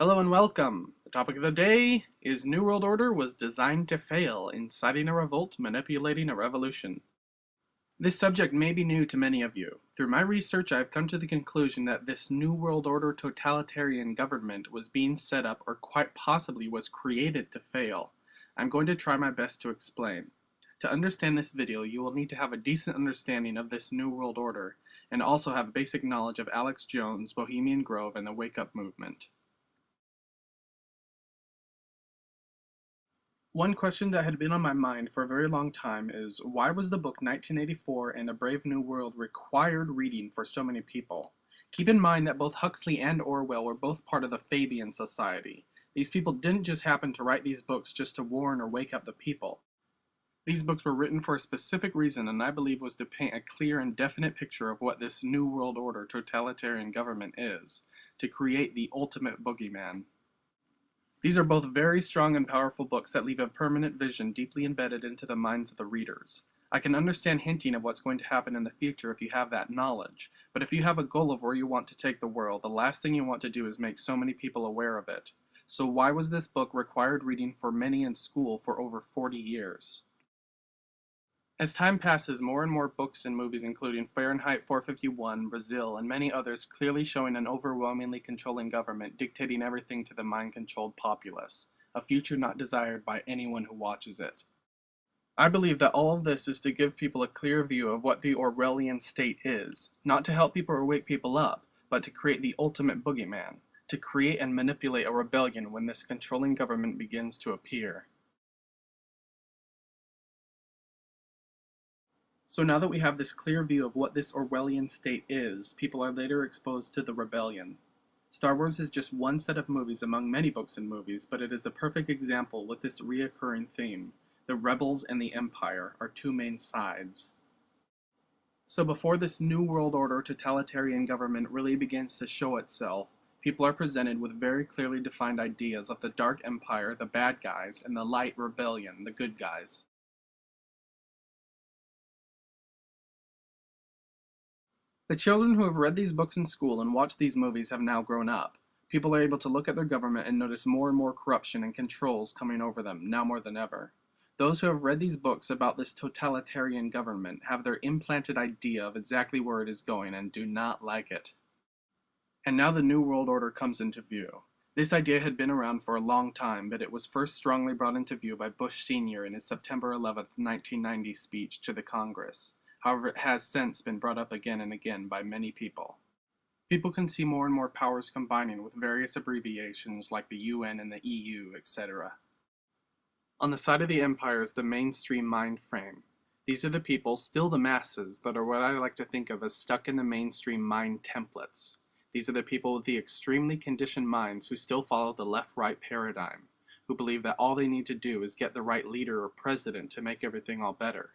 Hello and welcome. The topic of the day is New World Order was designed to fail, inciting a revolt, manipulating a revolution. This subject may be new to many of you. Through my research, I have come to the conclusion that this New World Order totalitarian government was being set up or quite possibly was created to fail. I'm going to try my best to explain. To understand this video, you will need to have a decent understanding of this New World Order, and also have basic knowledge of Alex Jones, Bohemian Grove, and the Wake Up Movement. One question that had been on my mind for a very long time is why was the book 1984 and A Brave New World required reading for so many people? Keep in mind that both Huxley and Orwell were both part of the Fabian Society. These people didn't just happen to write these books just to warn or wake up the people. These books were written for a specific reason and I believe was to paint a clear and definite picture of what this New World Order totalitarian government is, to create the ultimate boogeyman. These are both very strong and powerful books that leave a permanent vision deeply embedded into the minds of the readers. I can understand hinting of what's going to happen in the future if you have that knowledge, but if you have a goal of where you want to take the world, the last thing you want to do is make so many people aware of it. So why was this book required reading for many in school for over 40 years? As time passes, more and more books and movies including Fahrenheit 451, Brazil, and many others clearly showing an overwhelmingly controlling government dictating everything to the mind-controlled populace, a future not desired by anyone who watches it. I believe that all of this is to give people a clear view of what the Orwellian state is, not to help people or wake people up, but to create the ultimate boogeyman, to create and manipulate a rebellion when this controlling government begins to appear. So now that we have this clear view of what this Orwellian state is, people are later exposed to the rebellion. Star Wars is just one set of movies among many books and movies, but it is a perfect example with this reoccurring theme. The rebels and the empire are two main sides. So before this New World Order totalitarian government really begins to show itself, people are presented with very clearly defined ideas of the Dark Empire, the bad guys, and the Light Rebellion, the good guys. The children who have read these books in school and watched these movies have now grown up. People are able to look at their government and notice more and more corruption and controls coming over them, now more than ever. Those who have read these books about this totalitarian government have their implanted idea of exactly where it is going and do not like it. And now the New World Order comes into view. This idea had been around for a long time, but it was first strongly brought into view by Bush Sr. in his September 11, 1990 speech to the Congress. However, it has since been brought up again and again by many people. People can see more and more powers combining with various abbreviations like the UN and the EU, etc. On the side of the empire is the mainstream mind frame. These are the people, still the masses, that are what I like to think of as stuck in the mainstream mind templates. These are the people with the extremely conditioned minds who still follow the left-right paradigm, who believe that all they need to do is get the right leader or president to make everything all better.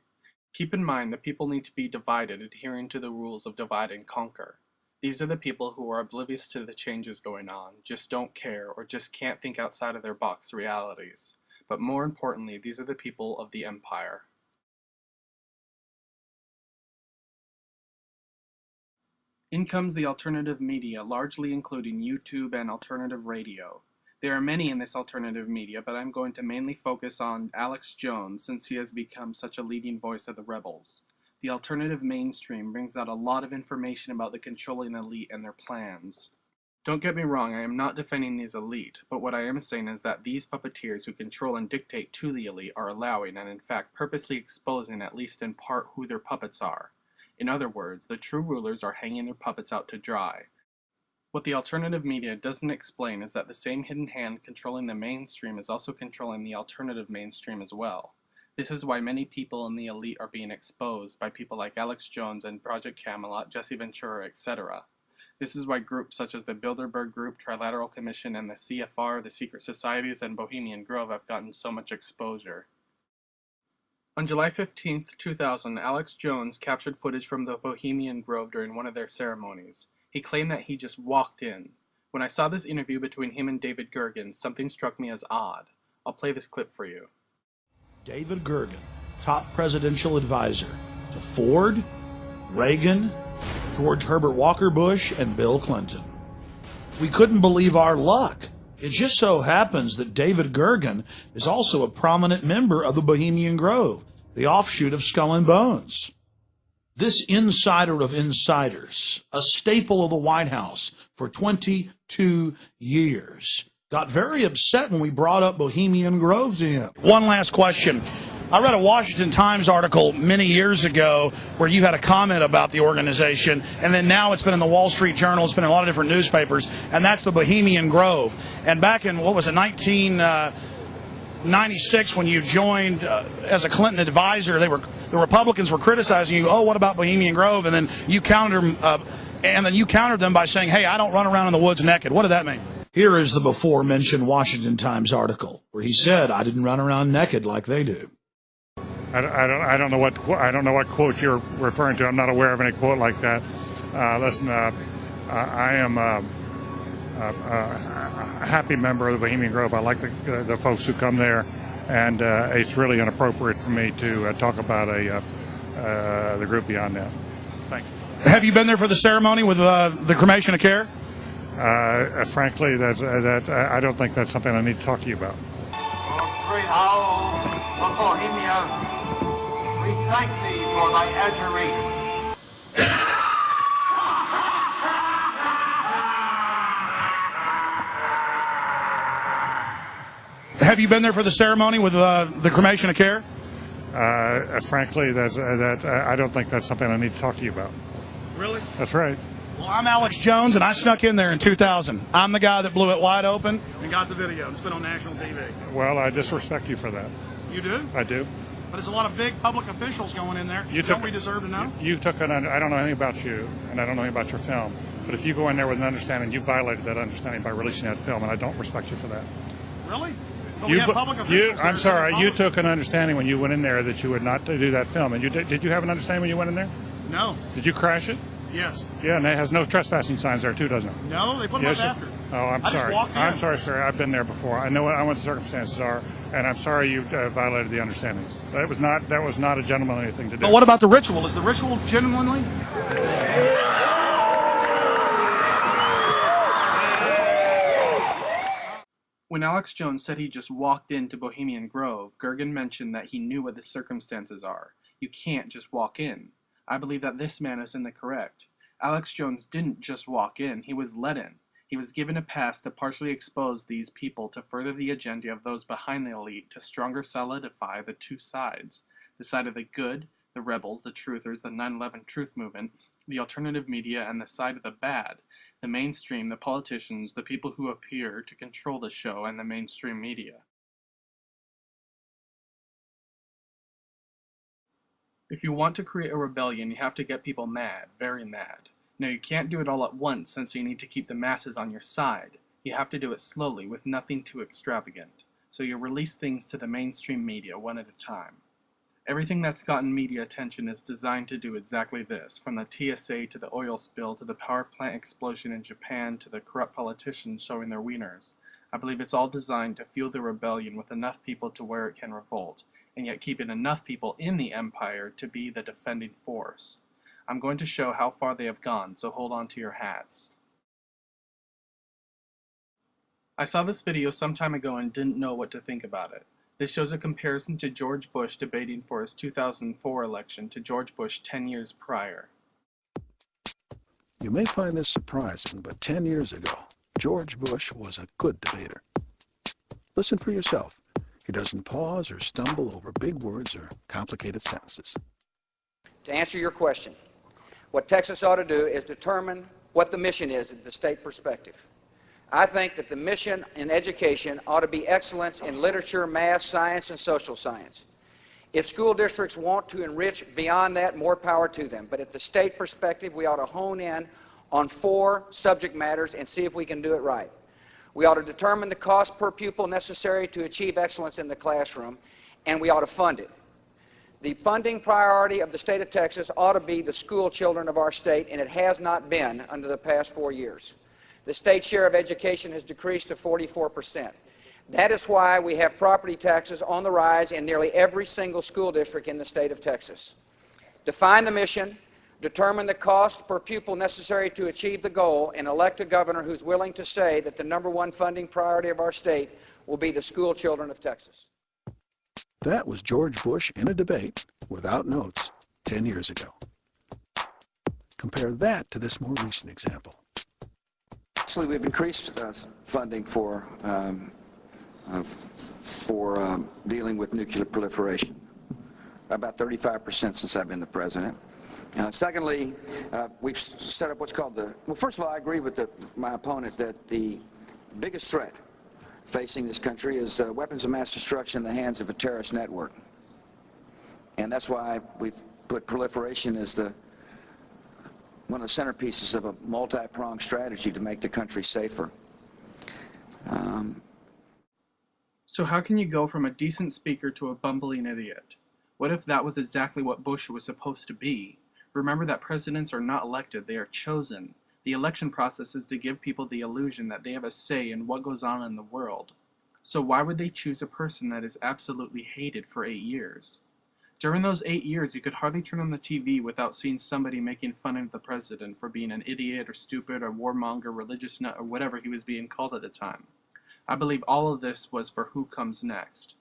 Keep in mind that people need to be divided adhering to the rules of divide and conquer. These are the people who are oblivious to the changes going on, just don't care, or just can't think outside of their box realities. But more importantly, these are the people of the empire. In comes the alternative media, largely including YouTube and alternative radio. There are many in this alternative media, but I'm going to mainly focus on Alex Jones since he has become such a leading voice of the rebels. The alternative mainstream brings out a lot of information about the controlling elite and their plans. Don't get me wrong, I am not defending these elite, but what I am saying is that these puppeteers who control and dictate to the elite are allowing and in fact purposely exposing at least in part who their puppets are. In other words, the true rulers are hanging their puppets out to dry, what the alternative media doesn't explain is that the same hidden hand controlling the mainstream is also controlling the alternative mainstream as well. This is why many people in the elite are being exposed by people like Alex Jones and Project Camelot, Jesse Ventura, etc. This is why groups such as the Bilderberg Group, Trilateral Commission, and the CFR, the Secret Societies, and Bohemian Grove have gotten so much exposure. On July 15, 2000, Alex Jones captured footage from the Bohemian Grove during one of their ceremonies. He claimed that he just walked in. When I saw this interview between him and David Gergen, something struck me as odd. I'll play this clip for you. David Gergen, top presidential advisor to Ford, Reagan, George Herbert Walker Bush, and Bill Clinton. We couldn't believe our luck. It just so happens that David Gergen is also a prominent member of the Bohemian Grove, the offshoot of Skull and Bones. This insider of insiders, a staple of the White House for 22 years, got very upset when we brought up Bohemian Grove to him. One last question. I read a Washington Times article many years ago where you had a comment about the organization, and then now it's been in the Wall Street Journal, it's been in a lot of different newspapers, and that's the Bohemian Grove. And back in, what was it, uh, 1996, when you joined uh, as a Clinton advisor, they were the Republicans were criticizing you. Oh, what about Bohemian Grove? And then you countered them, uh, and then you countered them by saying, "Hey, I don't run around in the woods naked." What did that mean? Here is the before mentioned Washington Times article where he said, "I didn't run around naked like they do." I, I don't, I don't know what I don't know what quote you're referring to. I'm not aware of any quote like that. Uh, listen, uh, I I am uh, a happy member of the Bohemian Grove. I like the, uh, the folks who come there, and uh, it's really inappropriate for me to uh, talk about a uh, uh, the group beyond that. Thank you. Have you been there for the ceremony with uh, the cremation of care? Uh, frankly, that's uh, that I I don't think that's something I need to talk to you about. Great owl of Bohemia, we thank thee for thy adjuration. Have you been there for the ceremony with uh, the cremation of care? Uh, frankly, that's uh, that I I don't think that's something I need to talk to you about. Really? That's right. Well, I'm Alex Jones, and I snuck in there in 2000. I'm the guy that blew it wide open and got the video. It's been on national TV. Well, I disrespect you for that. You do? I do. But there's a lot of big public officials going in there. You Don't took- we deserve to know? You took an. I don't know anything about you, and I don't know anything about your film. But if you go in there with an understanding, you violated that understanding by releasing that film, and I don't respect you for that. Really? You, we have public you- I'm sorry. You took an understanding when you went in there that you would not do that film, and you did. Did you have an understanding when you went in there? No. Did you crash it? Yes. Yeah, and it has no trespassing signs there too, doesn't it? No, they put them Yes. up after. Oh, I'm I sorry. I'm sorry, sir. I've been there before. I know. what- I know what the circumstances are, and I'm sorry you uh, violated the understandings. That was not. That was not a gentlemanly thing to do. But what about the ritual? Is the ritual genuinely? When Alex Jones said he just walked into Bohemian Grove, Gergen mentioned that he knew what the circumstances are. You can't just walk in. I believe that this man is in the correct. Alex Jones didn't just walk in, he was let in. He was given a pass to partially expose these people to further the agenda of those behind the elite to stronger solidify the two sides the side of the good, the rebels, the truthers, the 9 11 truth movement, the alternative media, and the side of the bad, the mainstream, the politicians, the people who appear to control the show, and the mainstream media. If you want to create a rebellion, you have to get people mad, very mad. Now, you can't do it all at once since you need to keep the masses on your side. You have to do it slowly, with nothing too extravagant. So you release things to the mainstream media one at a time. Everything that's gotten media attention is designed to do exactly this, from the TSA to the oil spill to the power plant explosion in Japan to the corrupt politicians showing their wieners. I believe it's all designed to fuel the rebellion with enough people to where it can revolt, and yet keeping enough people in the empire to be the defending force. I'm going to show how far they have gone, so hold on to your hats. I saw this video some time ago and didn't know what to think about it. This shows a comparison to George Bush debating for his 2004 election to George Bush 10 years prior. You may find this surprising, but 10 years ago, George Bush was a good debater. Listen for yourself. He doesn't pause or stumble over big words or complicated sentences. To answer your question, what Texas ought to do is determine what the mission is at the state perspective. I think that the mission in education ought to be excellence in literature, math, science, and social science. If school districts want to enrich beyond that, more power to them. But at the state perspective, we ought to hone in on four subject matters and see if we can do it right. We ought to determine the cost per pupil necessary to achieve excellence in the classroom, and we ought to fund it. The funding priority of the state of Texas ought to be the school children of our state, and it has not been under the past four years. The state share of education has decreased to 44 percent. That is why we have property taxes on the rise in nearly every single school district in the state of Texas. Define the mission, determine the cost per pupil necessary to achieve the goal, and elect a governor who's willing to say that the number one funding priority of our state will be the school children of Texas. That was George Bush in a debate, without notes, 10 years ago. Compare that to this more recent example. Actually, we've increased uh, funding for, um, uh, for um, dealing with nuclear proliferation, about 35% since I've been the president. Uh, secondly, uh, we've set up what's called the, well, first of all, I agree with the, my opponent that the biggest threat facing this country is uh, weapons of mass destruction in the hands of a terrorist network. And that's why we've put proliferation as the one of the centerpieces of a multi-pronged strategy to make the country safer. Um, So how can you go from a decent speaker to a bumbling idiot? What if that was exactly what Bush was supposed to be? Remember that presidents are not elected, they are chosen. The election process is to give people the illusion that they have a say in what goes on in the world. So why would they choose a person that is absolutely hated for eight years? During those eight years, you could hardly turn on the TV without seeing somebody making fun of the president for being an idiot or stupid or warmonger, religious nut, or whatever he was being called at the time. I believe all of this was for who comes next.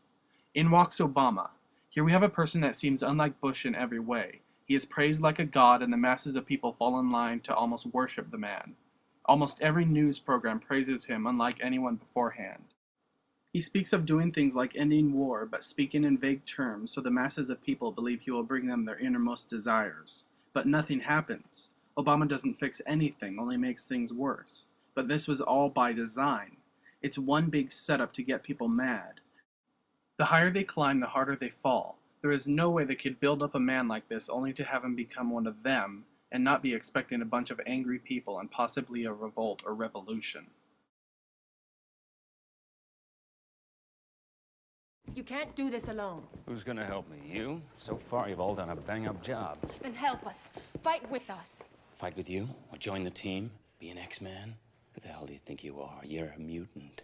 In walks Obama. Here we have a person that seems unlike Bush in every way. He is praised like a god, and the masses of people fall in line to almost worship the man. Almost every news program praises him, unlike anyone beforehand. He speaks of doing things like ending war, but speaking in vague terms so the masses of people believe he will bring them their innermost desires. But nothing happens. Obama doesn't fix anything, only makes things worse. But this was all by design. It's one big setup to get people mad. The higher they climb, the harder they fall. There is no way they could build up a man like this only to have him become one of them and not be expecting a bunch of angry people and possibly a revolt or revolution. You can't do this alone. Who's gonna help me? You? So far, you've all done a bang-up job. Then help us. Fight with us. Fight with you? Or join the team? Be an X-Man? Who the hell do you think you are? You're a mutant.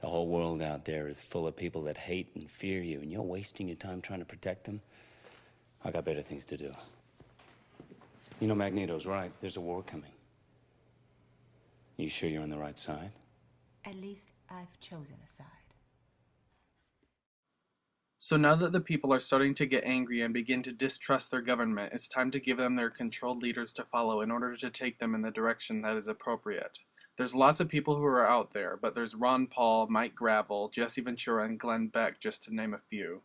The whole world out there is full of people that hate and fear you, and you're wasting your time trying to protect them? I got better things to do. You know, Magneto's right. There's a war coming. You sure you're on the right side? At least I've chosen a side. So now that the people are starting to get angry and begin to distrust their government, it's time to give them their controlled leaders to follow in order to take them in the direction that is appropriate. There's lots of people who are out there, but there's Ron Paul, Mike Gravel, Jesse Ventura, and Glenn Beck, just to name a few.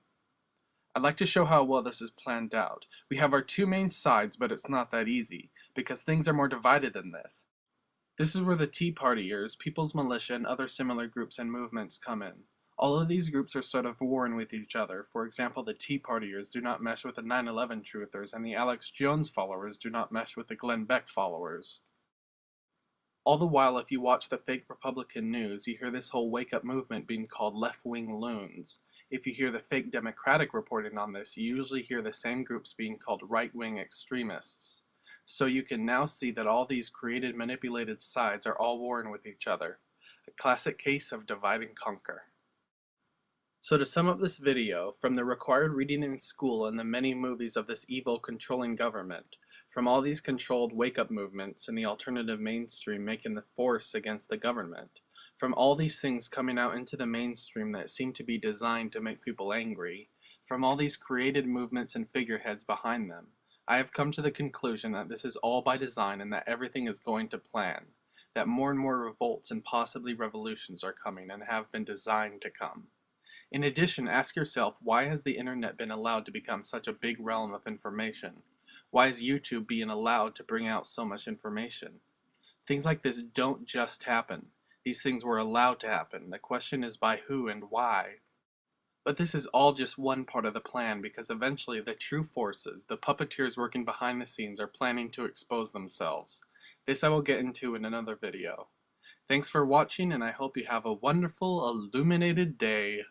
I'd like to show how well this is planned out. We have our two main sides, but it's not that easy, because things are more divided than this. This is where the Tea Partiers, People's Militia, and other similar groups and movements come in. All of these groups are sort of warring with each other. For example, the Tea Partiers do not mesh with the 9-11 truthers, and the Alex Jones followers do not mesh with the Glenn Beck followers. All the while, if you watch the fake Republican news, you hear this whole wake-up movement being called left-wing loons. If you hear the fake Democratic reporting on this, you usually hear the same groups being called right-wing extremists. So you can now see that all these created manipulated sides are all warring with each other. A classic case of divide and conquer. So to sum up this video, from the required reading in school and the many movies of this evil controlling government, from all these controlled wake-up movements and the alternative mainstream making the force against the government, from all these things coming out into the mainstream that seem to be designed to make people angry, from all these created movements and figureheads behind them, I have come to the conclusion that this is all by design and that everything is going to plan, that more and more revolts and possibly revolutions are coming and have been designed to come. In addition, ask yourself, why has the internet been allowed to become such a big realm of information? Why is YouTube being allowed to bring out so much information? Things like this don't just happen. These things were allowed to happen. The question is by who and why. But this is all just one part of the plan because eventually the true forces, the puppeteers working behind the scenes are planning to expose themselves. This I will get into in another video. Thanks for watching and I hope you have a wonderful illuminated day.